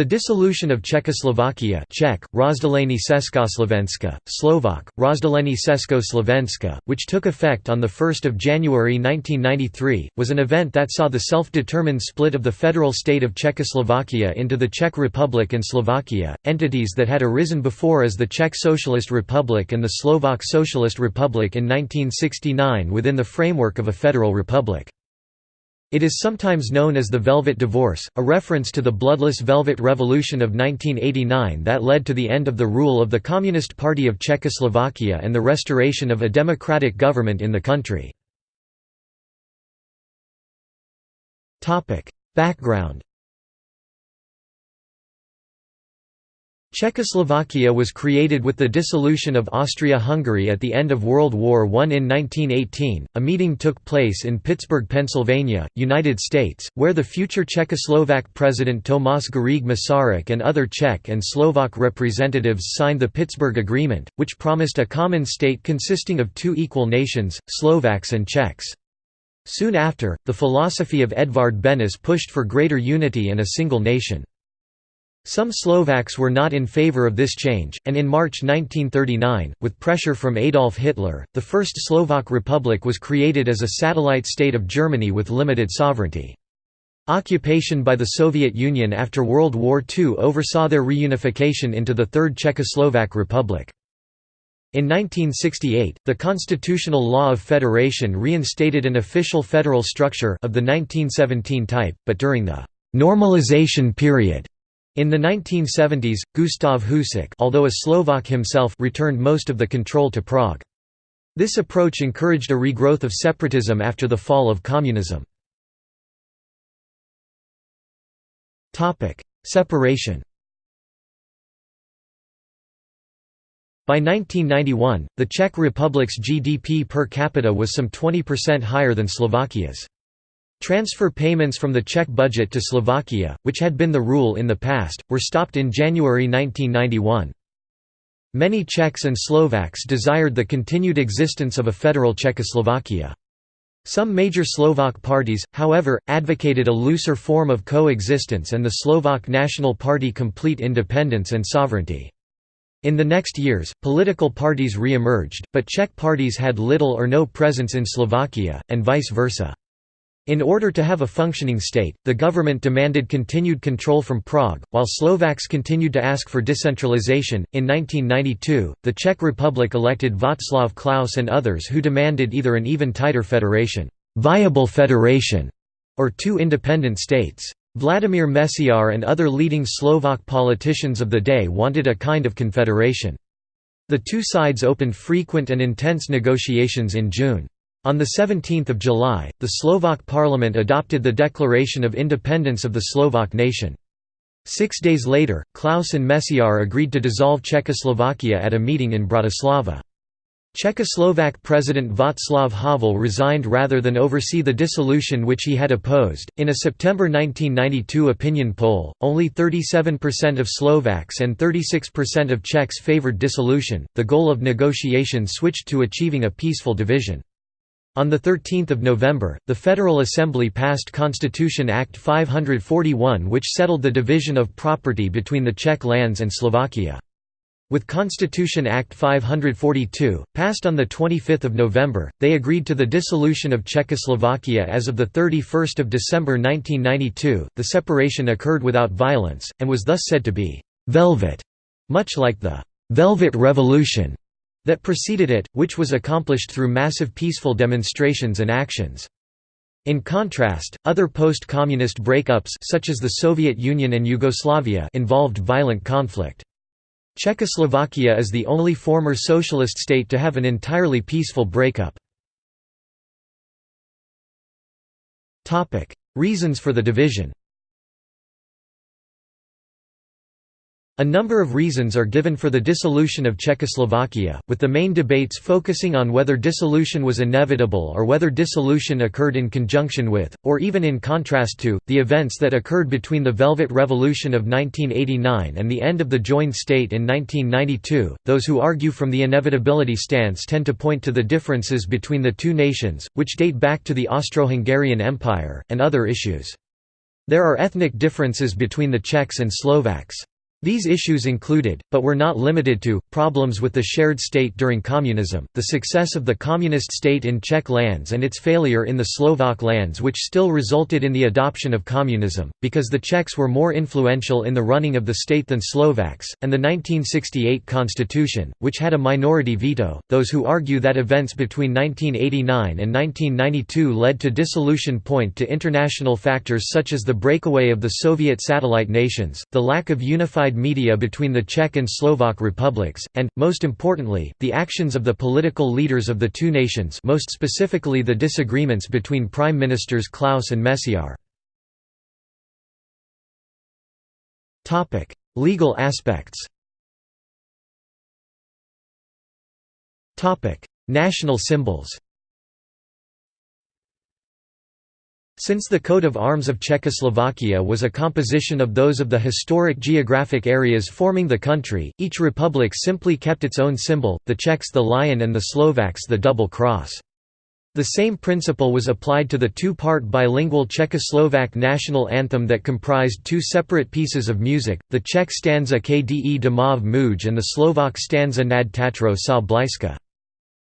The dissolution of Czechoslovakia Czech, Rozdělení Československa, Slovak, Rozdělení Československa, which took effect on 1 January 1993, was an event that saw the self-determined split of the federal state of Czechoslovakia into the Czech Republic and Slovakia, entities that had arisen before as the Czech Socialist Republic and the Slovak Socialist Republic in 1969 within the framework of a federal republic. It is sometimes known as the Velvet Divorce, a reference to the bloodless Velvet Revolution of 1989 that led to the end of the rule of the Communist Party of Czechoslovakia and the restoration of a democratic government in the country. Background Czechoslovakia was created with the dissolution of Austria-Hungary at the end of World War I in 1918. A meeting took place in Pittsburgh, Pennsylvania, United States, where the future Czechoslovak president Tomáš Garrigue Masaryk and other Czech and Slovak representatives signed the Pittsburgh Agreement, which promised a common state consisting of two equal nations, Slovaks and Czechs. Soon after, the philosophy of Edvard Benes pushed for greater unity and a single nation. Some Slovaks were not in favor of this change, and in March 1939, with pressure from Adolf Hitler, the First Slovak Republic was created as a satellite state of Germany with limited sovereignty. Occupation by the Soviet Union after World War II oversaw their reunification into the Third Czechoslovak Republic. In 1968, the Constitutional Law of Federation reinstated an official federal structure of the 1917 type, but during the «normalization period» In the 1970s, Gustav Husák although a Slovak himself returned most of the control to Prague. This approach encouraged a regrowth of separatism after the fall of communism. Separation By 1991, the Czech Republic's GDP per capita was some 20% higher than Slovakia's. Transfer payments from the Czech budget to Slovakia, which had been the rule in the past, were stopped in January 1991. Many Czechs and Slovaks desired the continued existence of a federal Czechoslovakia. Some major Slovak parties, however, advocated a looser form of coexistence and the Slovak National Party complete independence and sovereignty. In the next years, political parties re-emerged, but Czech parties had little or no presence in Slovakia, and vice versa. In order to have a functioning state, the government demanded continued control from Prague, while Slovaks continued to ask for decentralization. In 1992, the Czech Republic elected Václav Klaus and others who demanded either an even tighter federation, viable federation, or two independent states. Vladimir Mečiar and other leading Slovak politicians of the day wanted a kind of confederation. The two sides opened frequent and intense negotiations in June. On 17 July, the Slovak parliament adopted the Declaration of Independence of the Slovak nation. Six days later, Klaus and Mečiar agreed to dissolve Czechoslovakia at a meeting in Bratislava. Czechoslovak President Václav Havel resigned rather than oversee the dissolution which he had opposed. In a September 1992 opinion poll, only 37% of Slovaks and 36% of Czechs favored dissolution. The goal of negotiations switched to achieving a peaceful division. On 13 November, the Federal Assembly passed Constitution Act 541 which settled the division of property between the Czech lands and Slovakia. With Constitution Act 542, passed on 25 November, they agreed to the dissolution of Czechoslovakia as of 31 December 1992. The separation occurred without violence, and was thus said to be «velvet», much like the «Velvet Revolution» that preceded it, which was accomplished through massive peaceful demonstrations and actions. In contrast, other post-communist breakups such as the Soviet Union and Yugoslavia involved violent conflict. Czechoslovakia is the only former socialist state to have an entirely peaceful breakup. Reasons for the division A number of reasons are given for the dissolution of Czechoslovakia, with the main debates focusing on whether dissolution was inevitable or whether dissolution occurred in conjunction with, or even in contrast to, the events that occurred between the Velvet Revolution of 1989 and the end of the joined state in 1992. Those who argue from the inevitability stance tend to point to the differences between the two nations, which date back to the Austro-Hungarian Empire, and other issues. There are ethnic differences between the Czechs and Slovaks. These issues included, but were not limited to, problems with the shared state during communism, the success of the communist state in Czech lands and its failure in the Slovak lands which still resulted in the adoption of communism, because the Czechs were more influential in the running of the state than Slovaks, and the 1968 constitution, which had a minority veto. Those who argue that events between 1989 and 1992 led to dissolution point to international factors such as the breakaway of the Soviet satellite nations, the lack of unified unified media between the Czech and Slovak republics, and, most importantly, the actions of the political leaders of the two nations most specifically the disagreements between Prime Ministers Klaus and Mečiar. Legal aspects National symbols Since the coat of arms of Czechoslovakia was a composition of those of the historic geographic areas forming the country, each republic simply kept its own symbol, the Czechs the lion and the Slovaks the double cross. The same principle was applied to the two-part bilingual Czechoslovak national anthem that comprised two separate pieces of music, the Czech stanza Kde Domov Muj and the Slovak stanza Nad Tatrou sa Blýska.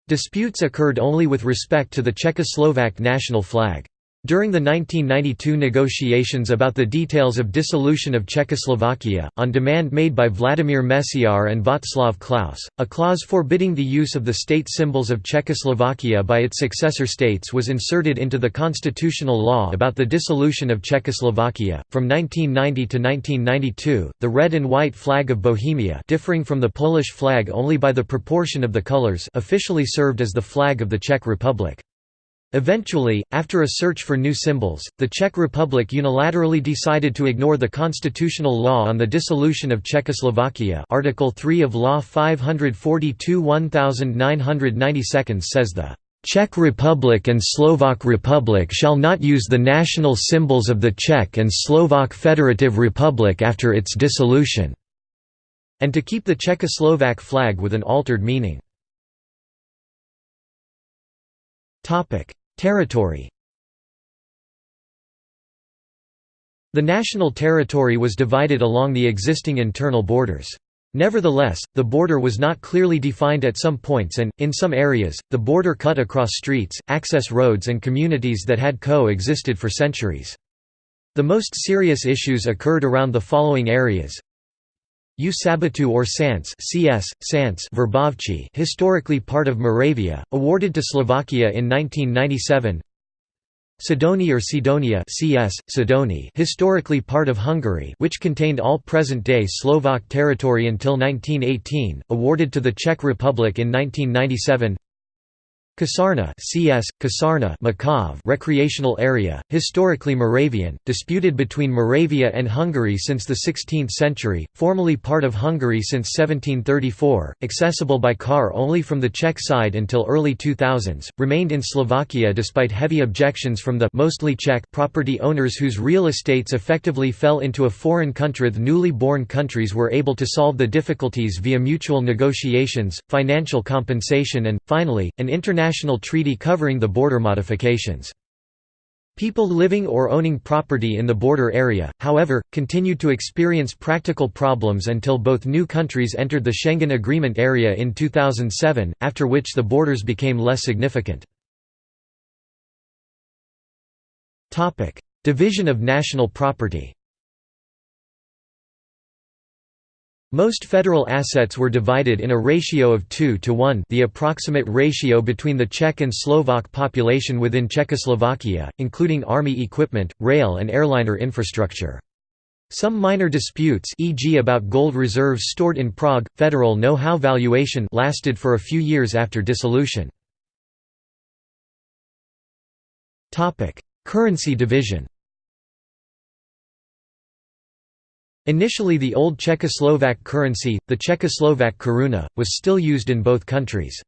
Disputes occurred only with respect to the Czechoslovak national flag. During the 1992 negotiations about the details of dissolution of Czechoslovakia, on demand made by Vladimir Mečiar and Václav Klaus, a clause forbidding the use of the state symbols of Czechoslovakia by its successor states was inserted into the constitutional law about the dissolution of Czechoslovakia. From 1990 to 1992, the red and white flag of Bohemia, differing from the Polish flag only by the proportion of the colors, officially served as the flag of the Czech Republic. Eventually, after a search for new symbols, the Czech Republic unilaterally decided to ignore the constitutional law on the dissolution of Czechoslovakia Article 3 of Law 542 1992 says the Czech Republic and Slovak Republic shall not use the national symbols of the Czech and Slovak Federative Republic after its dissolution", and to keep the Czechoslovak flag with an altered meaning. Territory The national territory was divided along the existing internal borders. Nevertheless, the border was not clearly defined at some points and, in some areas, the border cut across streets, access roads and communities that had co-existed for centuries. The most serious issues occurred around the following areas U Sabotů or Sance CS, Sance Verbovci historically part of Moravia, awarded to Slovakia in 1997 Sidoni or Sidonia CS, Sidoni historically part of Hungary which contained all present-day Slovak territory until 1918, awarded to the Czech Republic in 1997 Kasarna CS, Kasarna Makov recreational area, historically Moravian, disputed between Moravia and Hungary since the 16th century, formerly part of Hungary since 1734, accessible by car only from the Czech side until early 2000s, remained in Slovakia despite heavy objections from the mostly Czech property owners whose real estates effectively fell into a foreign country. The newly born countries were able to solve the difficulties via mutual negotiations, financial compensation and, finally, an international international treaty covering the border modifications. People living or owning property in the border area, however, continued to experience practical problems until both new countries entered the Schengen Agreement area in 2007, after which the borders became less significant. Division of national property Most federal assets were divided in a ratio of 2 to 1 the approximate ratio between the Czech and Slovak population within Czechoslovakia, including army equipment, rail and airliner infrastructure. Some minor disputes e.g. about gold reserves stored in Prague, federal know-how valuation lasted for a few years after dissolution. Currency division Initially the old Czechoslovak currency, the Czechoslovak koruna, was still used in both countries.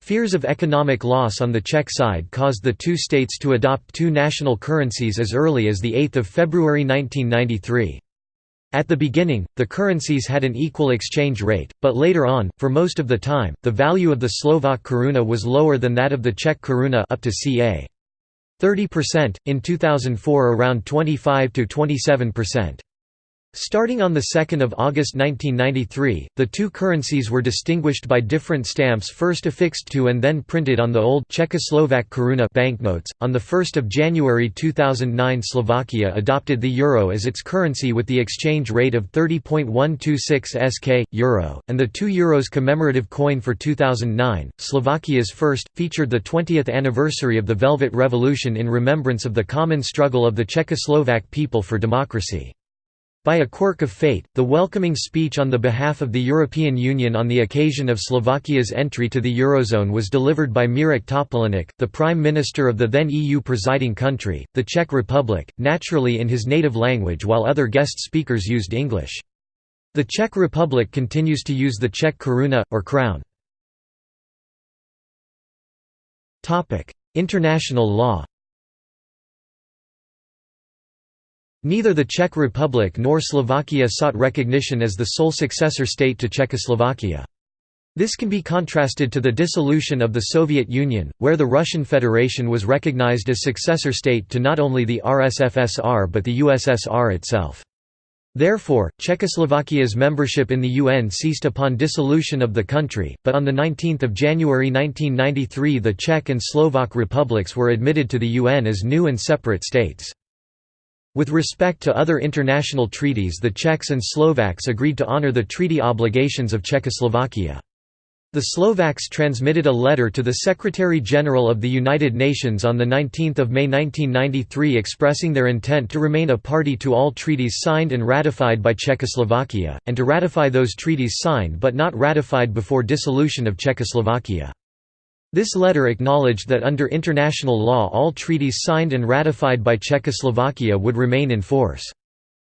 Fears of economic loss on the Czech side caused the two states to adopt two national currencies as early as 8 February 1993. At the beginning, the currencies had an equal exchange rate, but later on, for most of the time, the value of the Slovak koruna was lower than that of the Czech koruna up to ca. 30%, in 2004 around 25 to 27%. Starting on 2 August 1993, the two currencies were distinguished by different stamps first affixed to and then printed on the old Czechoslovak koruna banknotes. On 1 January 2009 Slovakia adopted the euro as its currency with the exchange rate of 30.126 SK, euro, and the 2 euros commemorative coin for 2009. Slovakia's first, featured the 20th anniversary of the Velvet Revolution in remembrance of the common struggle of the Czechoslovak people for democracy. By a quirk of fate, the welcoming speech on the behalf of the European Union on the occasion of Slovakia's entry to the Eurozone was delivered by Mirek Topolánek, the Prime Minister of the then EU presiding country, the Czech Republic, naturally in his native language while other guest speakers used English. The Czech Republic continues to use the Czech koruna, or crown. International law Neither the Czech Republic nor Slovakia sought recognition as the sole successor state to Czechoslovakia. This can be contrasted to the dissolution of the Soviet Union, where the Russian Federation was recognized as successor state to not only the RSFSR but the USSR itself. Therefore, Czechoslovakia's membership in the UN ceased upon dissolution of the country, but on 19 January 1993 the Czech and Slovak republics were admitted to the UN as new and separate states. With respect to other international treaties the Czechs and Slovaks agreed to honor the treaty obligations of Czechoslovakia. The Slovaks transmitted a letter to the Secretary-General of the United Nations on 19 May 1993 expressing their intent to remain a party to all treaties signed and ratified by Czechoslovakia, and to ratify those treaties signed but not ratified before dissolution of Czechoslovakia. This letter acknowledged that under international law all treaties signed and ratified by Czechoslovakia would remain in force.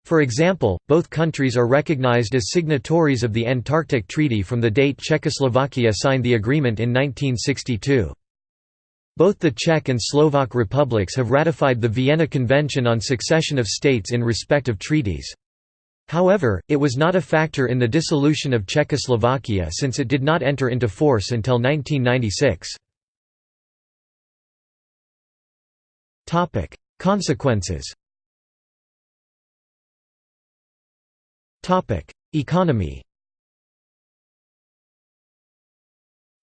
For example, both countries are recognized as signatories of the Antarctic Treaty from the date Czechoslovakia signed the agreement in 1962. Both the Czech and Slovak republics have ratified the Vienna Convention on Succession of States in respect of treaties. However, it was not a factor in the dissolution of Czechoslovakia since it did not enter into force until 1996. Consequences Economy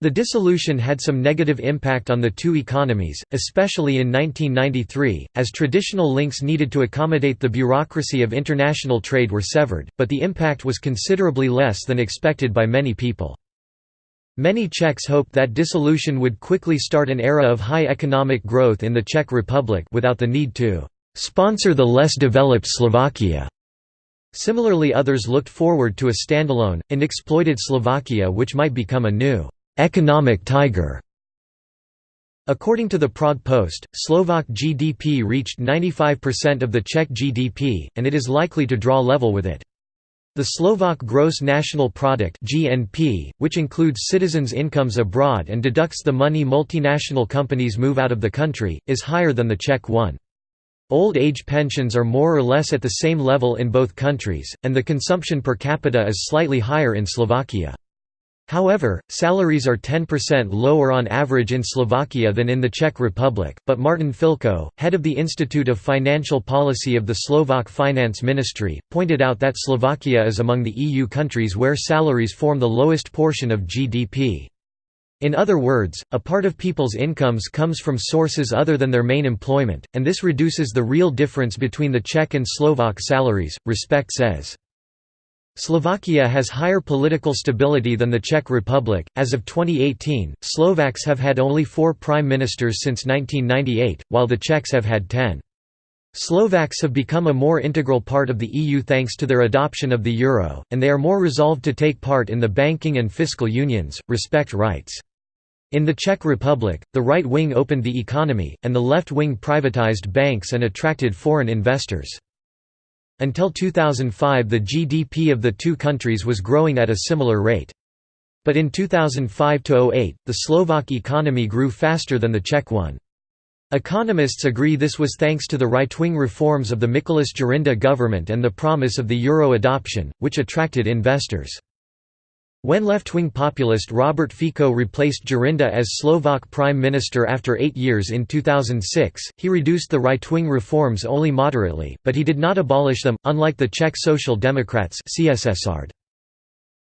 The dissolution had some negative impact on the two economies, especially in 1993, as traditional links needed to accommodate the bureaucracy of international trade were severed, but the impact was considerably less than expected by many people. Many Czechs hoped that dissolution would quickly start an era of high economic growth in the Czech Republic without the need to «sponsor the less developed Slovakia». Similarly others looked forward to a standalone, unexploited Slovakia which might become a new economic tiger. According to the Prague Post, Slovak GDP reached 95% of the Czech GDP, and it is likely to draw level with it. The Slovak Gross National Product (GNP), which includes citizens' incomes abroad and deducts the money multinational companies move out of the country, is higher than the Czech one. Old age pensions are more or less at the same level in both countries, and the consumption per capita is slightly higher in Slovakia. However, salaries are 10% lower on average in Slovakia than in the Czech Republic, but Martin Filko, head of the Institute of Financial Policy of the Slovak Finance Ministry, pointed out that Slovakia is among the EU countries where salaries form the lowest portion of GDP. In other words, a part of people's incomes comes from sources other than their main employment, and this reduces the real difference between the Czech and Slovak salaries, Respect says. Slovakia has higher political stability than the Czech Republic. As of 2018, Slovaks have had only four prime ministers since 1998, while the Czechs have had ten. Slovaks have become a more integral part of the EU thanks to their adoption of the euro, and they are more resolved to take part in the banking and fiscal unions, respect writes. In the Czech Republic, the right wing opened the economy, and the left wing privatized banks and attracted foreign investors. Until 2005 the GDP of the two countries was growing at a similar rate. But in 2005–08, the Slovak economy grew faster than the Czech one. Economists agree this was thanks to the right-wing reforms of the Mikuláš Dzurinda government and the promise of the euro adoption, which attracted investors. When left-wing populist Robert Fico replaced Dzurinda as Slovak prime minister after eight years in 2006, he reduced the right-wing reforms only moderately, but he did not abolish them, unlike the Czech Social Democrats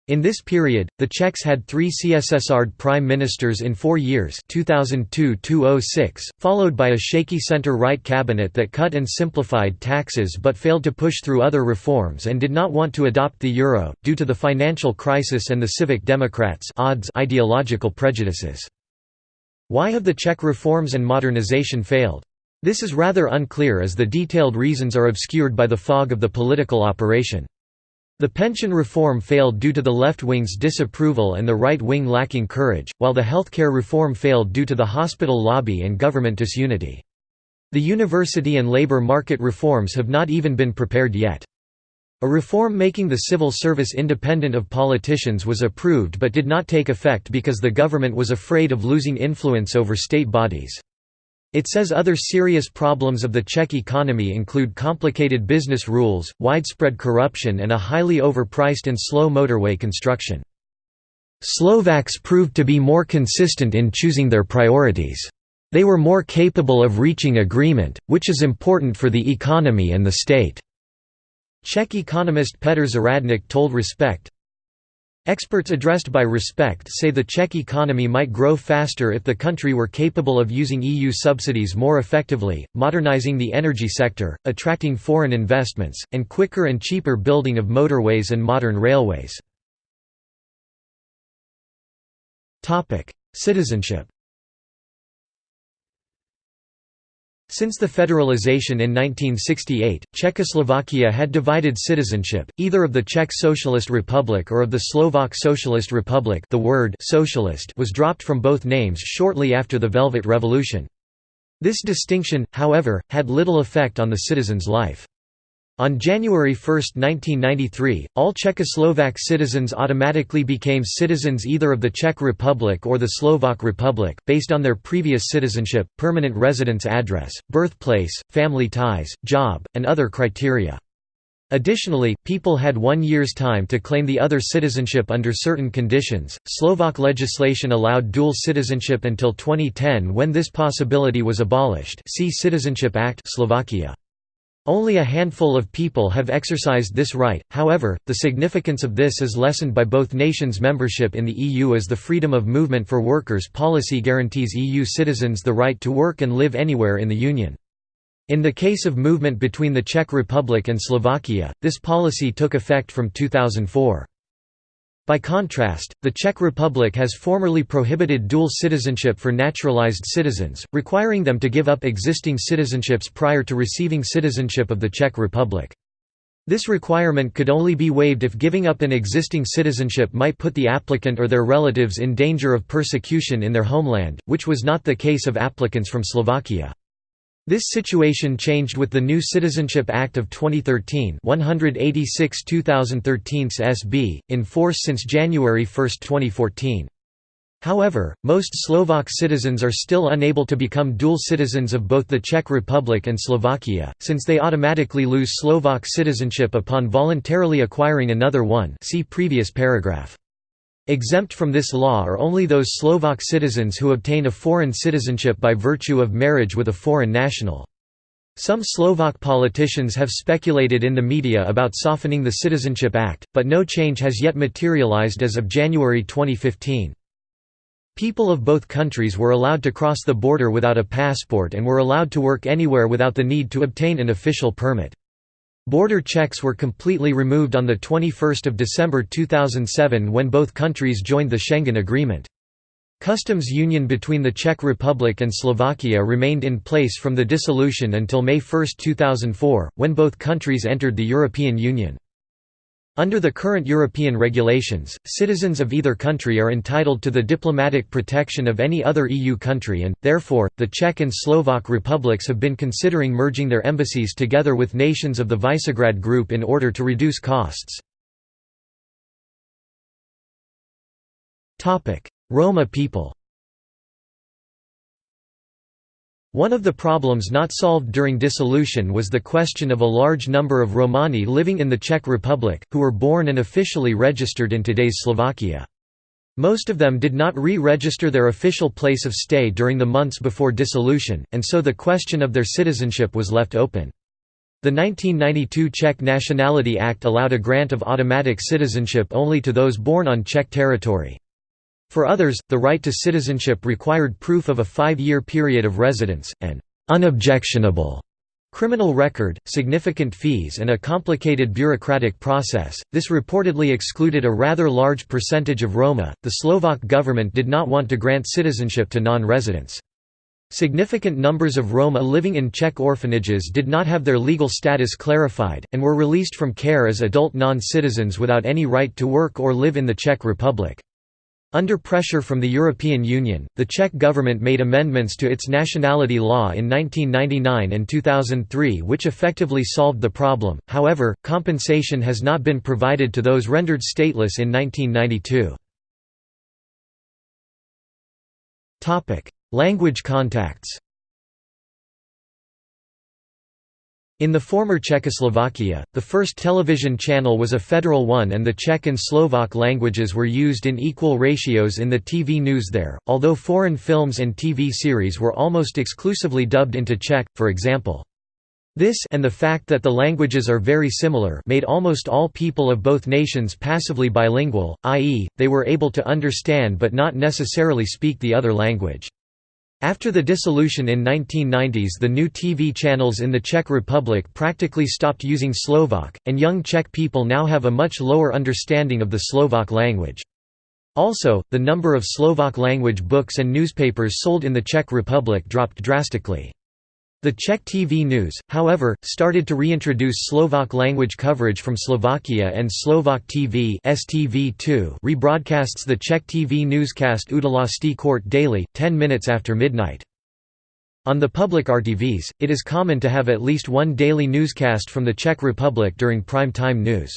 in this period, the Czechs had three CSSR prime ministers in four years 2002–2006, followed by a shaky centre-right cabinet that cut and simplified taxes but failed to push through other reforms and did not want to adopt the euro, due to the financial crisis and the Civic Democrats ideological prejudices. Why have the Czech reforms and modernization failed? This is rather unclear as the detailed reasons are obscured by the fog of the political operation. The pension reform failed due to the left wing's disapproval and the right wing lacking courage, while the healthcare reform failed due to the hospital lobby and government disunity. The university and labor market reforms have not even been prepared yet. A reform making the civil service independent of politicians was approved but did not take effect because the government was afraid of losing influence over state bodies. It says other serious problems of the Czech economy include complicated business rules, widespread corruption and a highly overpriced and slow motorway construction. Slovaks proved to be more consistent in choosing their priorities. They were more capable of reaching agreement, which is important for the economy and the state." Czech economist Petr Zahradník told Respect, Experts addressed by Respect say the Czech economy might grow faster if the country were capable of using EU subsidies more effectively, modernizing the energy sector, attracting foreign investments, and quicker and cheaper building of motorways and modern railways. Citizenship Since the federalization in 1968, Czechoslovakia had divided citizenship, either of the Czech Socialist Republic or of the Slovak Socialist Republic the word «socialist» was dropped from both names shortly after the Velvet Revolution. This distinction, however, had little effect on the citizen's life. On January 1, 1993, all Czechoslovak citizens automatically became citizens either of the Czech Republic or the Slovak Republic, based on their previous citizenship, permanent residence address, birthplace, family ties, job, and other criteria. Additionally, people had one year's time to claim the other citizenship under certain conditions. Slovak legislation allowed dual citizenship until 2010 when this possibility was abolished. See Citizenship Act Slovakia. Only a handful of people have exercised this right, however, the significance of this is lessened by both nations' membership in the EU as the Freedom of Movement for Workers policy guarantees EU citizens the right to work and live anywhere in the Union. In the case of movement between the Czech Republic and Slovakia, this policy took effect from 2004. By contrast, the Czech Republic has formerly prohibited dual citizenship for naturalized citizens, requiring them to give up existing citizenships prior to receiving citizenship of the Czech Republic. This requirement could only be waived if giving up an existing citizenship might put the applicant or their relatives in danger of persecution in their homeland, which was not the case of applicants from Slovakia. This situation changed with the new Citizenship Act of 2013 186 2013 SB, in force since January 1, 2014. However, most Slovak citizens are still unable to become dual citizens of both the Czech Republic and Slovakia, since they automatically lose Slovak citizenship upon voluntarily acquiring another one see previous paragraph. Exempt from this law are only those Slovak citizens who obtain a foreign citizenship by virtue of marriage with a foreign national. Some Slovak politicians have speculated in the media about softening the Citizenship Act, but no change has yet materialized as of January 2015. People of both countries were allowed to cross the border without a passport and were allowed to work anywhere without the need to obtain an official permit. Border checks were completely removed on 21 December 2007 when both countries joined the Schengen Agreement. Customs union between the Czech Republic and Slovakia remained in place from the dissolution until May 1, 2004, when both countries entered the European Union. Under the current European regulations, citizens of either country are entitled to the diplomatic protection of any other EU country and, therefore, the Czech and Slovak republics have been considering merging their embassies together with nations of the Visegrad Group in order to reduce costs. Roma people One of the problems not solved during dissolution was the question of a large number of Romani living in the Czech Republic, who were born and officially registered in today's Slovakia. Most of them did not re-register their official place of stay during the months before dissolution, and so the question of their citizenship was left open. The 1992 Czech Nationality Act allowed a grant of automatic citizenship only to those born on Czech territory. For others, the right to citizenship required proof of a five-year period of residence, an unobjectionable criminal record, significant fees and a complicated bureaucratic process. This reportedly excluded a rather large percentage of Roma. The Slovak government did not want to grant citizenship to non-residents. Significant numbers of Roma living in Czech orphanages did not have their legal status clarified, and were released from care as adult non-citizens without any right to work or live in the Czech Republic. Under pressure from the European Union, the Czech government made amendments to its nationality law in 1999 and 2003 which effectively solved the problem, however, compensation has not been provided to those rendered stateless in 1992. Language contacts In the former Czechoslovakia, the first television channel was a federal one and the Czech and Slovak languages were used in equal ratios in the TV news there, although foreign films and TV series were almost exclusively dubbed into Czech, for example. This and the fact that the languages are very similar made almost all people of both nations passively bilingual, i.e., they were able to understand but not necessarily speak the other language. After the dissolution in 1990s the new TV channels in the Czech Republic practically stopped using Slovak, and young Czech people now have a much lower understanding of the Slovak language. Also, the number of Slovak-language books and newspapers sold in the Czech Republic dropped drastically. The Czech TV News, however, started to reintroduce Slovak language coverage from Slovakia and Slovak TV STV2 rebroadcasts the Czech TV newscast Události Court daily, 10 minutes after midnight. On the public RTVs, it is common to have at least one daily newscast from the Czech Republic during prime time news.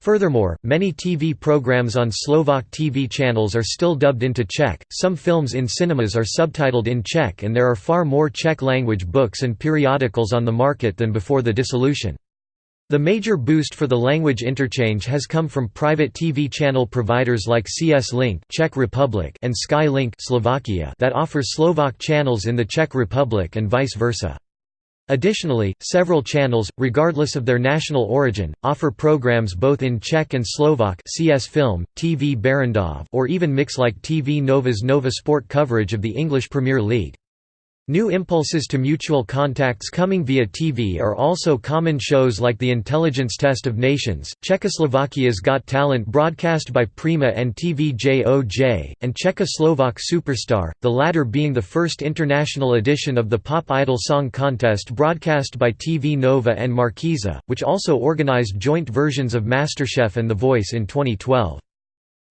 Furthermore, many TV programs on Slovak TV channels are still dubbed into Czech, some films in cinemas are subtitled in Czech and there are far more Czech-language books and periodicals on the market than before the dissolution. The major boost for the language interchange has come from private TV channel providers like CS Link Czech Republic and Sky Link Slovakia that offer Slovak channels in the Czech Republic and vice versa. Additionally, several channels, regardless of their national origin, offer programs both in Czech and Slovak CS Film, TV Barrandov or even mix like TV Nova's Nova Sport coverage of the English Premier League. New impulses to mutual contacts coming via TV are also common shows like The Intelligence Test of Nations, Czechoslovakia's Got Talent broadcast by Prima and TVJOJ, and Czechoslovak Superstar, the latter being the first international edition of the Pop Idol Song Contest broadcast by TV Nova and Markiza, which also organized joint versions of MasterChef and The Voice in 2012.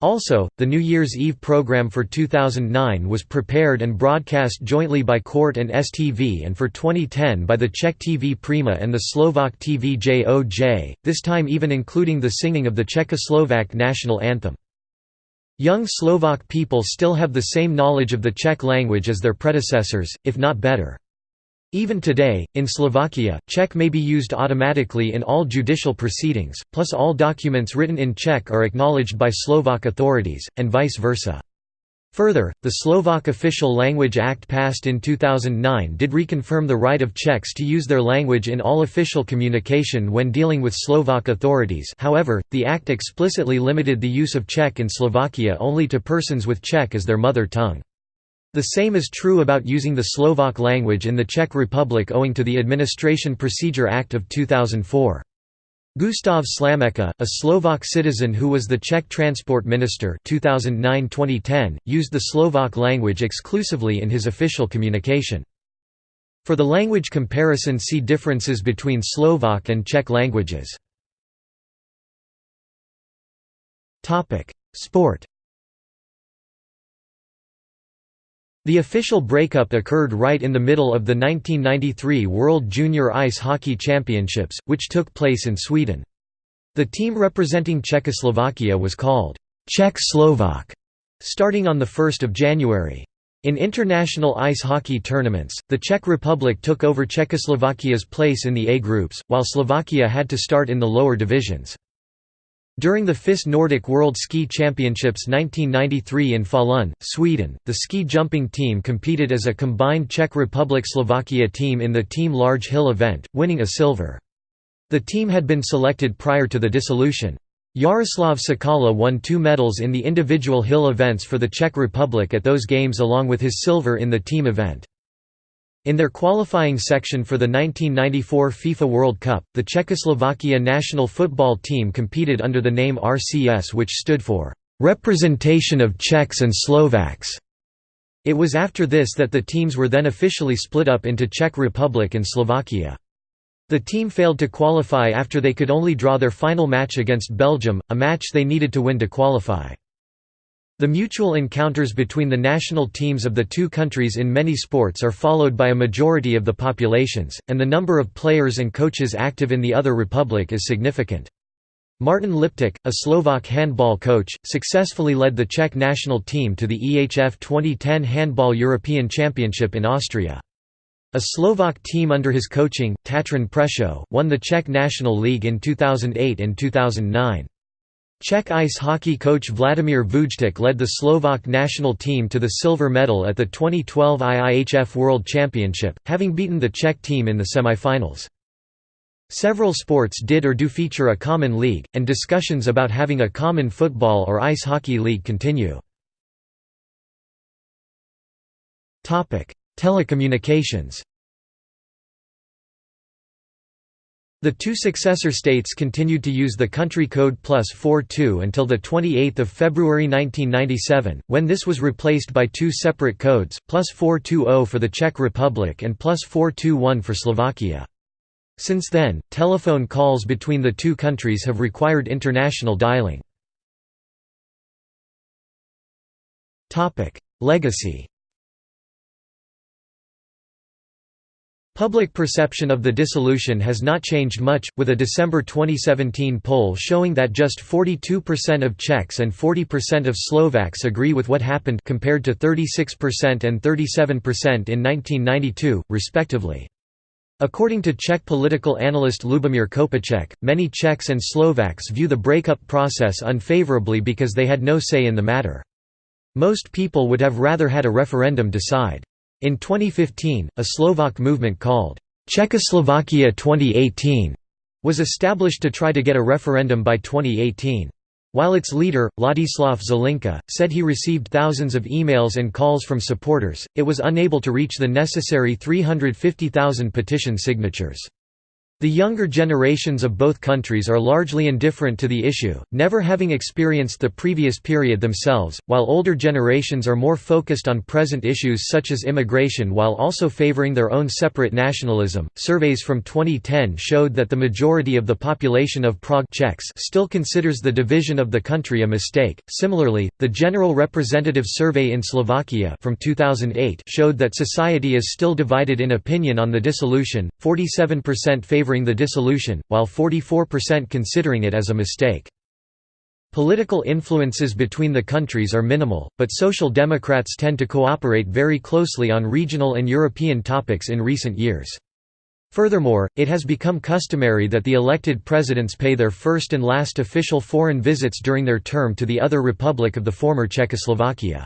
Also, the New Year's Eve program for 2009 was prepared and broadcast jointly by Court and STV and for 2010 by the Czech TV Prima and the Slovak TV JOJ, this time even including the singing of the Czechoslovak national anthem. Young Slovak people still have the same knowledge of the Czech language as their predecessors, if not better. Even today, in Slovakia, Czech may be used automatically in all judicial proceedings, plus all documents written in Czech are acknowledged by Slovak authorities, and vice versa. Further, the Slovak Official Language Act passed in 2009 did reconfirm the right of Czechs to use their language in all official communication when dealing with Slovak authorities however, the act explicitly limited the use of Czech in Slovakia only to persons with Czech as their mother tongue. The same is true about using the Slovak language in the Czech Republic owing to the Administration Procedure Act of 2004. Gustav Slamečka, a Slovak citizen who was the Czech transport minister 2009-2010, used the Slovak language exclusively in his official communication. For the language comparison see differences between Slovak and Czech languages. Sport The official breakup occurred right in the middle of the 1993 World Junior Ice Hockey Championships, which took place in Sweden. The team representing Czechoslovakia was called Czech Slovak, starting on 1 January. In international ice hockey tournaments, the Czech Republic took over Czechoslovakia's place in the A groups, while Slovakia had to start in the lower divisions. During the FIS Nordic World Ski Championships 1993 in Falun, Sweden, the ski jumping team competed as a combined Czech Republic-Slovakia team in the Team Large Hill event, winning a silver. The team had been selected prior to the dissolution. Jaroslav Sakala won two medals in the individual hill events for the Czech Republic at those games along with his silver in the team event. In their qualifying section for the 1994 FIFA World Cup, the Czechoslovakia national football team competed under the name RCS which stood for "...representation of Czechs and Slovaks". It was after this that the teams were then officially split up into Czech Republic and Slovakia. The team failed to qualify after they could only draw their final match against Belgium, a match they needed to win to qualify. The mutual encounters between the national teams of the two countries in many sports are followed by a majority of the populations, and the number of players and coaches active in the other republic is significant. Martin Liptak, a Slovak handball coach, successfully led the Czech national team to the EHF 2010 Handball European Championship in Austria. A Slovak team under his coaching, Tatran Prešov, won the Czech National League in 2008 and 2009. Czech ice hockey coach Vladimír Vůjtek led the Slovak national team to the silver medal at the 2012 IIHF World Championship, having beaten the Czech team in the semifinals. Several sports did or do feature a common league, and discussions about having a common football or ice hockey league continue. Telecommunications The two successor states continued to use the country code plus 42 until 28 February 1997, when this was replaced by two separate codes, plus 420 for the Czech Republic and plus 421 for Slovakia. Since then, telephone calls between the two countries have required international dialing. Legacy Public perception of the dissolution has not changed much, with a December 2017 poll showing that just 42% of Czechs and 40% of Slovaks agree with what happened compared to 36% and 37% in 1992, respectively. According to Czech political analyst Lubomír Kopeček, many Czechs and Slovaks view the breakup process unfavorably because they had no say in the matter. Most people would have rather had a referendum decide. In 2015, a Slovak movement called Czechoslovakia 2018 was established to try to get a referendum by 2018. While its leader, Ladislav Zelinka, said he received thousands of emails and calls from supporters, it was unable to reach the necessary 350,000 petition signatures. The younger generations of both countries are largely indifferent to the issue, never having experienced the previous period themselves, while older generations are more focused on present issues such as immigration while also favoring their own separate nationalism. Surveys from 2010 showed that the majority of the population of Prague Czechs still considers the division of the country a mistake. Similarly, the General Representative Survey in Slovakia from 2008 showed that society is still divided in opinion on the dissolution. 47% favor favoring the dissolution, while 44% considering it as a mistake. Political influences between the countries are minimal, but Social Democrats tend to cooperate very closely on regional and European topics in recent years. Furthermore, it has become customary that the elected presidents pay their first and last official foreign visits during their term to the other republic of the former Czechoslovakia.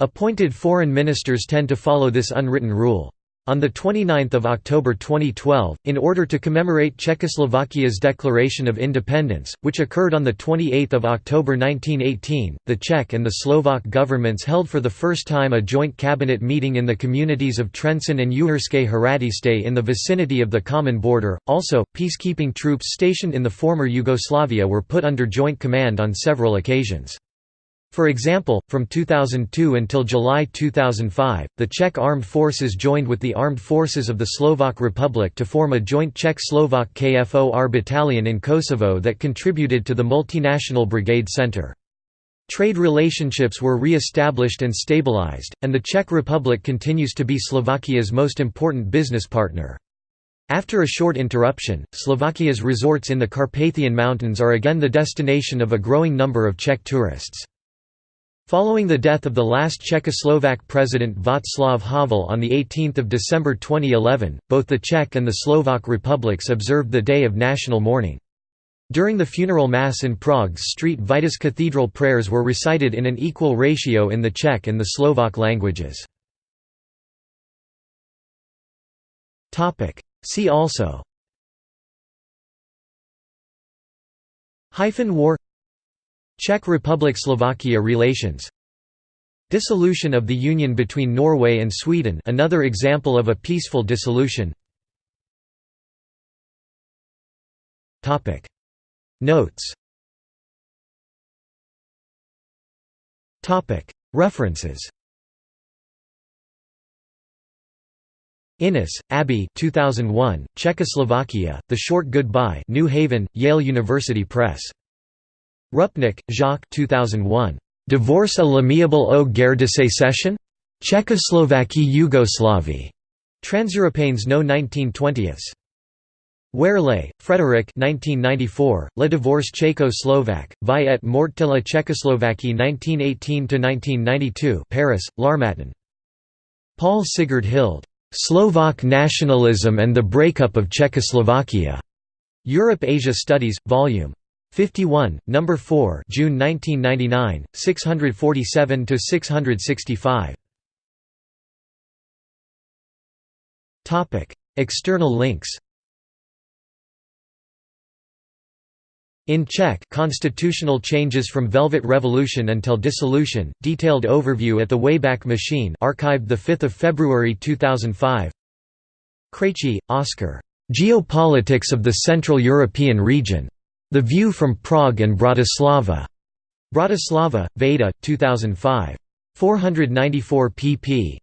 Appointed foreign ministers tend to follow this unwritten rule. On 29 October 2012, in order to commemorate Czechoslovakia's declaration of independence, which occurred on 28 October 1918, the Czech and the Slovak governments held for the first time a joint cabinet meeting in the communities of Trenčín and Uherské Hradiště in the vicinity of the common border. Also, peacekeeping troops stationed in the former Yugoslavia were put under joint command on several occasions. For example, from 2002 until July 2005, the Czech armed forces joined with the armed forces of the Slovak Republic to form a joint Czech-Slovak KFOR battalion in Kosovo that contributed to the multinational brigade center. Trade relationships were re-established and stabilized, and the Czech Republic continues to be Slovakia's most important business partner. After a short interruption, Slovakia's resorts in the Carpathian Mountains are again the destination of a growing number of Czech tourists. Following the death of the last Czechoslovak president Václav Havel on 18 December 2011, both the Czech and the Slovak republics observed the day of national mourning. During the funeral mass in Prague's St. Vitus Cathedral prayers were recited in an equal ratio in the Czech and the Slovak languages. See also Hyphen war Czech Republic–Slovakia relations. Dissolution of the union between Norway and Sweden another example of a peaceful dissolution. Notes. References. Innes, Abby 2001, Czechoslovakia, The Short Goodbye New Haven, Yale University Press. Rupnik, Jacques 2001. Divorce à l'amiable au guerre de sécession? Czechoslovakie Yugoslavie. Transeuropéennes No 1920s. Wehrle, Frederick 1994, Le divorce tchéco-slovaque, vie et mort de la Tchécoslovaquie 1918–1992 Paris, L'Harmattan. Paul Sigurd Hild. Slovak Nationalism and the Breakup of Czechoslovakia. Europe-Asia Studies, Vol. 51, No. 4 June 1999, 647 to 665. Topic: External links In Czech Constitutional Changes from Velvet Revolution until Dissolution, detailed overview at the Wayback Machine archived 5 February 2005 Krejčí, Oskar. Geopolitics of the Central European Region. The View from Prague and Bratislava. Bratislava, Veda, 2005. 494 pp.